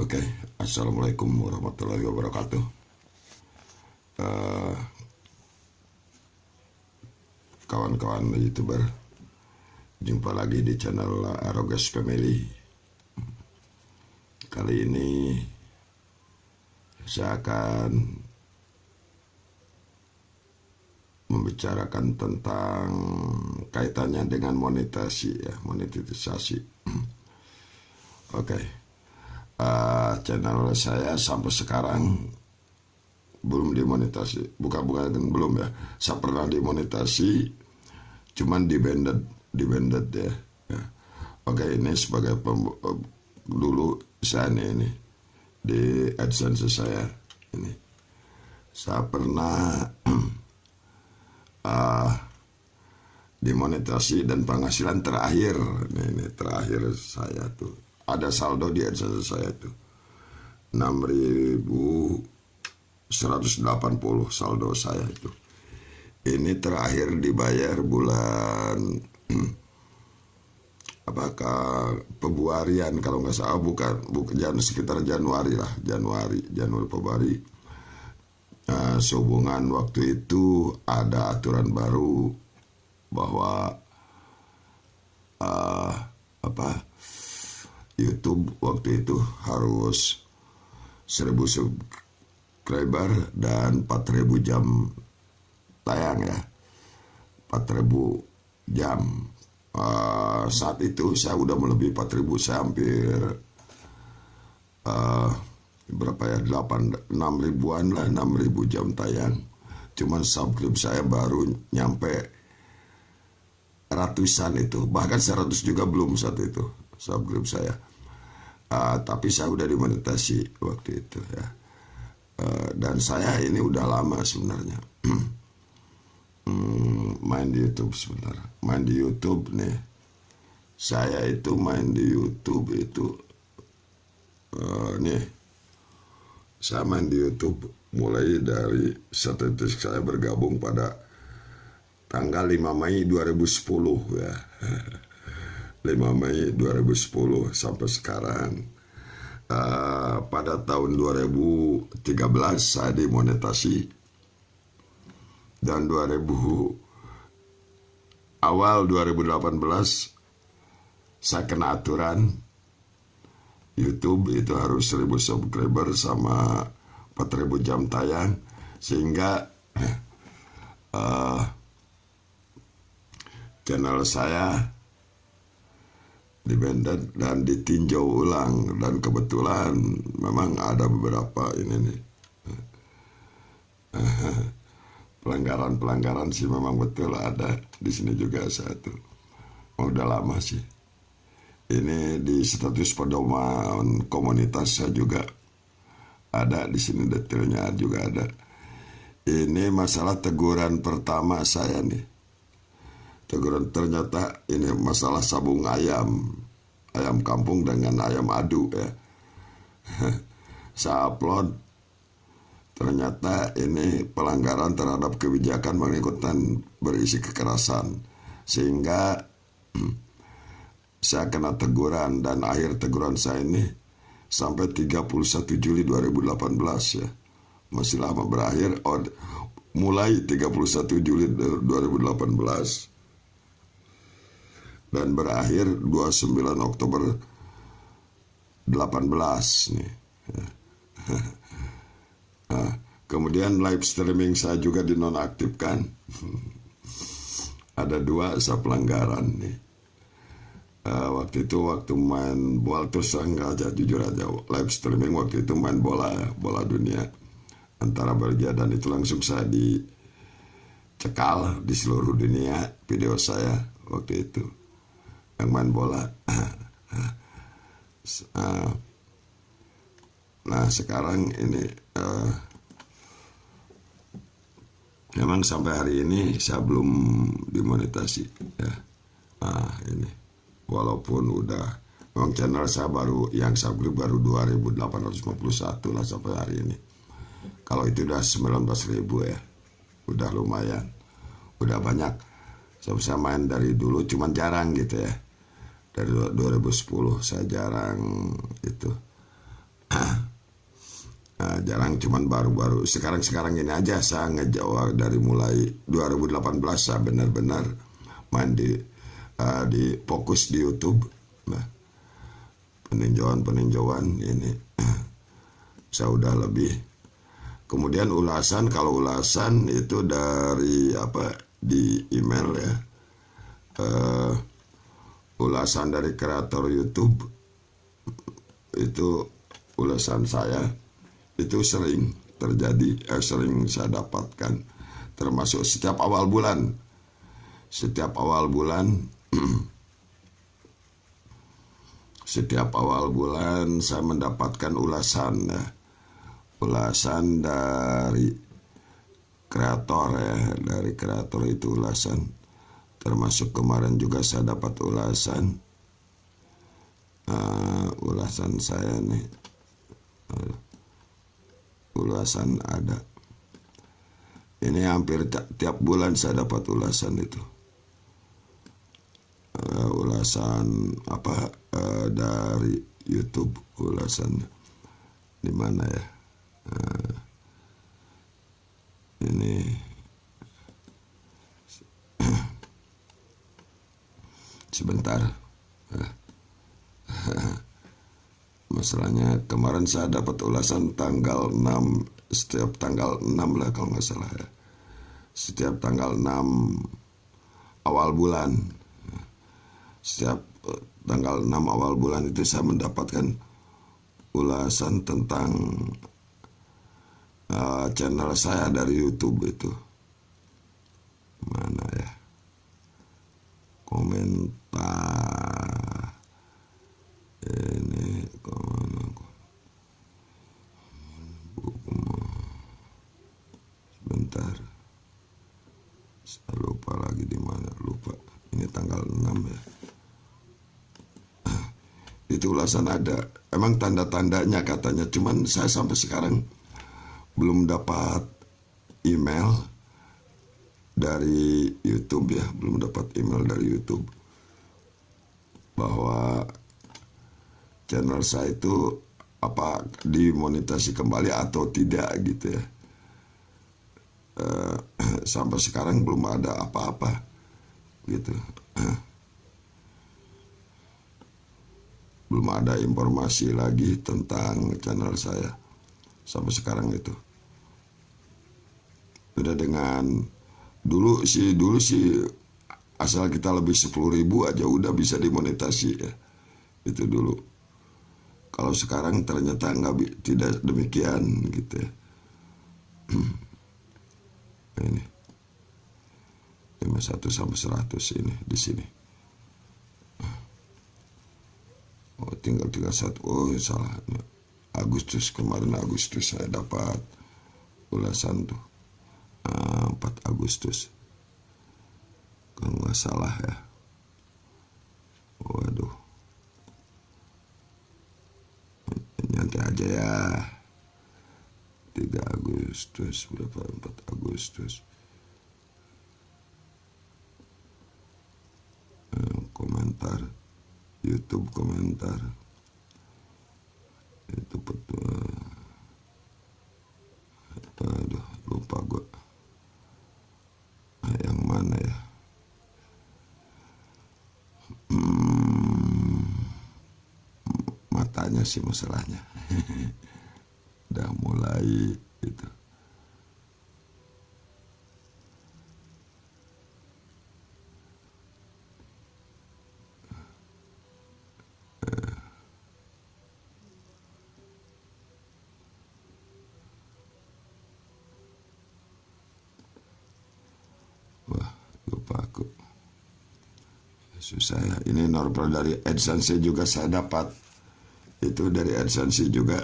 Oke, assalamualaikum warahmatullahi wabarakatuh. Eh, Kawan-kawan youtuber, jumpa lagi di channel Arogas Family. Kali ini saya akan membicarakan tentang kaitannya dengan monetisasi ya, monetisasi. Oke. Uh, channel saya sampai sekarang belum dimonetasi. Bukan bukan belum ya. Saya pernah dimonetasi cuman di banded di banded ya. ya. Oke, ini sebagai dulu saya ini, ini di AdSense saya ini. Saya pernah uh, dimonetasi dan penghasilan terakhir ini, ini terakhir saya tuh ada saldo di AdSense saya tuh 6180 saldo saya itu. Ini terakhir dibayar bulan apakah Februarian kalau nggak salah bukan bukan sekitar Januari lah Januari Januari Februari. Nah, sehubungan waktu itu ada aturan baru bahwa uh, apa YouTube waktu itu harus 1000 subscriber dan 4000 jam tayang ya. 4000 jam. Uh, saat itu saya udah melebihi 4000 saya hampir uh, berapa ya 8 6 ribuan lah 6 ribu jam tayang. Cuman subscribe saya baru nyampe ratusan itu. Bahkan 100 juga belum saat itu subscribe saya uh, tapi saya udah dimonetasi waktu itu ya. Uh, dan saya ini udah lama sebenarnya. Hmm, main di YouTube sebentar. Main di YouTube nih. Saya itu main di YouTube itu uh, nih. Saya main di YouTube mulai dari statistik saya bergabung pada tanggal 5 Mei 2010 ya. 5 Mei 2010 sampai sekarang. Uh, pada tahun 2013 saya dimonetasi. Dan 2000 awal 2018 saya kena aturan. YouTube itu harus 1000 subscriber sama 4000 jam tayang. Sehingga uh, channel saya dibanded dan ditinjau ulang dan kebetulan memang ada beberapa ini nih pelanggaran-pelanggaran sih memang betul ada di sini juga satu udah lama sih ini di status pedoman komunitas saya juga ada di sini detailnya juga ada. Ini masalah teguran pertama saya nih. Teguran ternyata ini masalah sabung ayam, ayam kampung dengan ayam adu ya. saya upload ternyata ini pelanggaran terhadap kebijakan mengikutan berisi kekerasan sehingga saya kena teguran dan akhir teguran saya ini sampai 31 Juli 2018 ya. Masih lama berakhir mulai 31 Juli 2018 dan berakhir 29 Oktober 18 nih. Nah, kemudian live streaming saya juga dinonaktifkan. Ada dua saya pelanggaran nih uh, waktu itu waktu main bola terus enggak aja jujur aja live streaming waktu itu main bola bola dunia antara Belgia dan itu langsung saya dicekal di seluruh dunia video saya waktu itu yang main bola. Nah sekarang ini uh, memang sampai hari ini saya belum dimonetasi ya. Ah ini. Walaupun udah memang channel saya baru yang beli baru 2851 lah sampai hari ini. Kalau itu udah 19.000 ya. Udah lumayan. Udah banyak. Saya bisa main dari dulu cuman jarang gitu ya dari 2010 saya jarang itu Nah, jarang cuman baru-baru sekarang-sekarang ini aja saya ngejawab dari mulai 2018 saya benar-benar main di uh, di fokus di YouTube. Nah, peninjauan-peninjauan ini saya udah lebih. Kemudian ulasan kalau ulasan itu dari apa di email ya. Uh, ulasan dari kreator YouTube itu ulasan saya itu sering terjadi, eh, sering saya dapatkan, termasuk setiap awal bulan. Setiap awal bulan, setiap awal bulan saya mendapatkan ulasan, ya. ulasan dari kreator ya, dari kreator itu ulasan. Termasuk kemarin juga saya dapat ulasan, uh, ulasan saya nih. Uh, ulasan ada. Ini hampir tiap bulan saya dapat ulasan itu. Uh, ulasan apa uh, dari YouTube ulasan di mana ya? Uh, ini sebentar. Masalahnya kemarin saya dapat ulasan tanggal 6 setiap tanggal 6 lah kalau nggak salah ya. Setiap tanggal 6 awal bulan. Setiap eh, tanggal 6 awal bulan itu saya mendapatkan ulasan tentang uh, channel saya dari YouTube itu. Mana ya? Komentar ini ke mana buku sebentar saya lupa lagi di mana lupa ini tanggal 6 ya itu ulasan ada. Emang tanda-tandanya katanya. Cuman saya sampai sekarang belum dapat email dari YouTube ya. Belum dapat email dari YouTube bahwa channel saya itu apa dimonetasi kembali atau tidak gitu ya. Uh, sampai sekarang belum ada apa-apa gitu belum ada informasi lagi tentang channel saya sampai sekarang itu beda dengan dulu sih dulu sih asal kita lebih sepuluh ribu aja udah bisa dimonetasi ya itu dulu kalau sekarang ternyata nggak tidak demikian gitu ya. ini 51 sampai 100 ini di sini. Oh, tinggal 31. Oh, salah. Agustus kemarin Agustus saya dapat ulasan tuh. 4 ah, Agustus. Kalau nggak salah ya. Waduh. nanti aja ya 3 Agustus berapa 4 Agustus eh, komentar YouTube komentar. Itu betul aduh lupa gue yang mana ya? Matanya sih masalahnya. Udah mulai itu Susah ya. Ini normal dari AdSense juga saya dapat. Itu dari AdSense juga.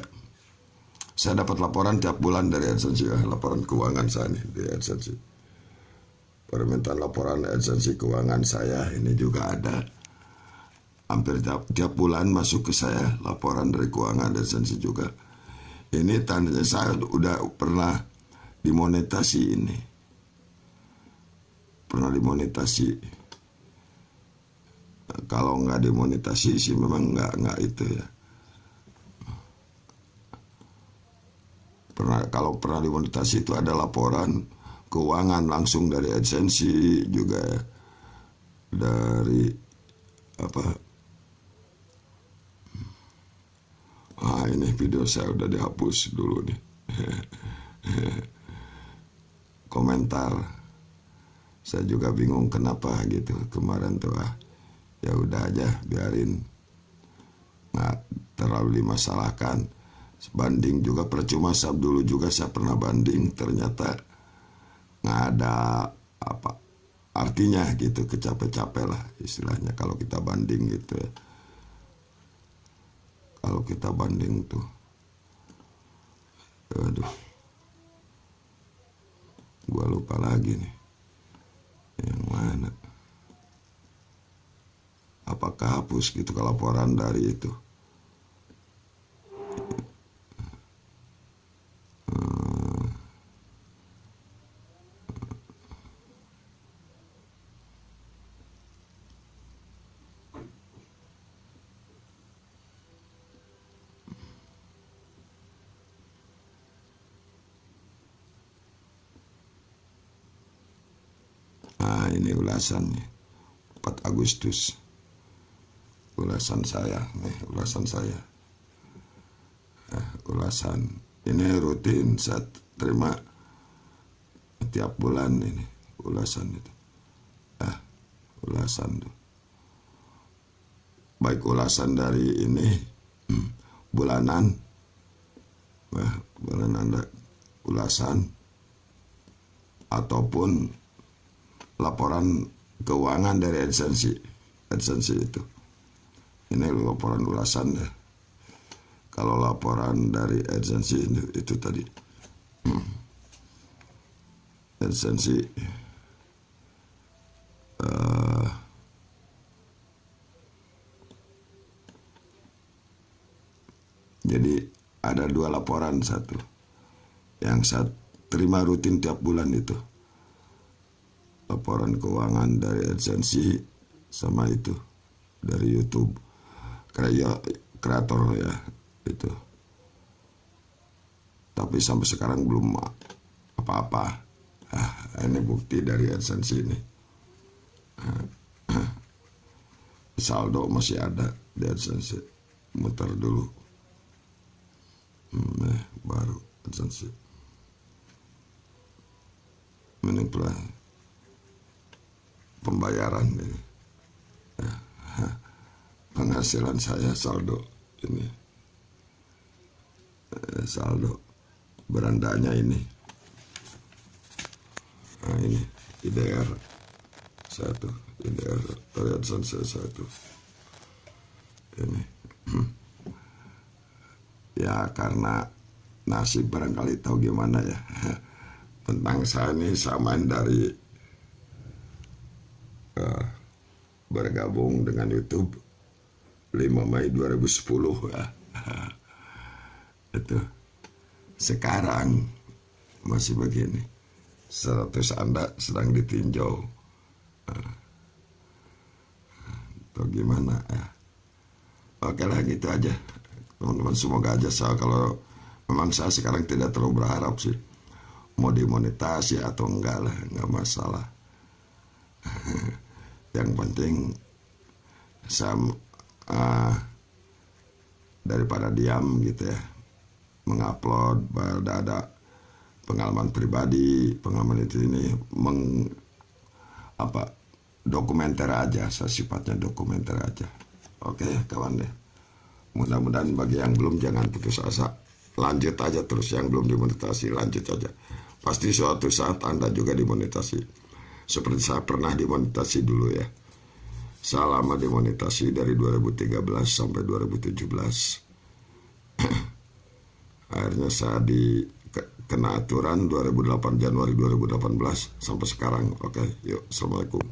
Saya dapat laporan tiap bulan dari AdSense ya, laporan keuangan saya nih di AdSense permintaan laporan AdSense keuangan saya ini juga ada. Hampir tiap, tiap bulan masuk ke saya laporan dari keuangan AdSense juga. Ini tandanya saya udah pernah dimonetasi ini. Pernah dimonetasi kalau nggak dimonetasi sih memang nggak nggak itu ya. Kalau pernah dimonetasi itu ada laporan keuangan langsung dari AdSense juga dari apa? Ah ini video saya udah dihapus dulu nih. Komentar. Saya juga bingung kenapa gitu kemarin tuh ah ya udah aja biarin. Nggak terlalu dimasalahkan. Banding juga percuma sab dulu juga saya pernah banding. Ternyata nggak ada apa artinya gitu kecapek-capek lah istilahnya kalau kita banding gitu ya. Kalau kita banding tuh. Aduh. Gua lupa lagi nih. Yang mana apakah hapus gitu kalau laporan dari itu? Nah ini ulasannya. 4 Agustus Ulasan saya nih ulasan saya. Eh, Ulasan. Ini rutin saya terima Tiap bulan ini Ulasan itu. Ah Ulasan tuh. Baik ulasan dari ini Bulanan. Eh, Bulanan Ulasan. Ataupun laporan keuangan dari adsensi adsensi itu ini laporan ulasan ya. Kalau laporan dari adsensi itu, itu tadi. Hmm. adsensi uh, jadi ada dua laporan satu. Yang saya terima rutin tiap bulan itu. Laporan keuangan dari AdSense sama itu dari YouTube kreator kreator ya itu. Tapi sampai sekarang belum apa-apa. Ah, ini bukti dari AdSense ini. Saldo masih ada di AdSense muter dulu. Hmm, eh, baru AdSense ini pembayaran ini. Ya, penghasilan saya saldo ini. Eh, saldo berandanya ini. Nah ini IDR satu IDR Riyadsan saya satu. Ini. Ya karena nasib barangkali tahu gimana ya. Tentang saya ini samain dari uh, bergabung dengan YouTube 5 Mei 2010 ya. itu. Sekarang masih begini. 100 anda sedang ditinjau. Atau gimana ya? Oke lah gitu aja. Teman-teman semoga aja saya kalau memang saya sekarang tidak terlalu berharap sih. Mau dimonetasi atau enggak lah enggak masalah. Yang penting saya uh, daripada diam gitu ya. Mengupload pada ada pengalaman pribadi pengalaman itu ini meng apa dokumenter aja sifatnya dokumenter aja. Oke kawan deh. Mudah-mudahan bagi yang belum jangan putus asa. Lanjut aja terus yang belum dimonetasi lanjut aja. Pasti suatu saat anda juga dimonetasi. Seperti saya pernah dimonetasi dulu ya. Saya lama dimonetasi dari 2013 sampai 2017. Akhirnya saya di kena aturan 2008 Januari 2018 sampai sekarang. Oke, yuk. Assalamualaikum.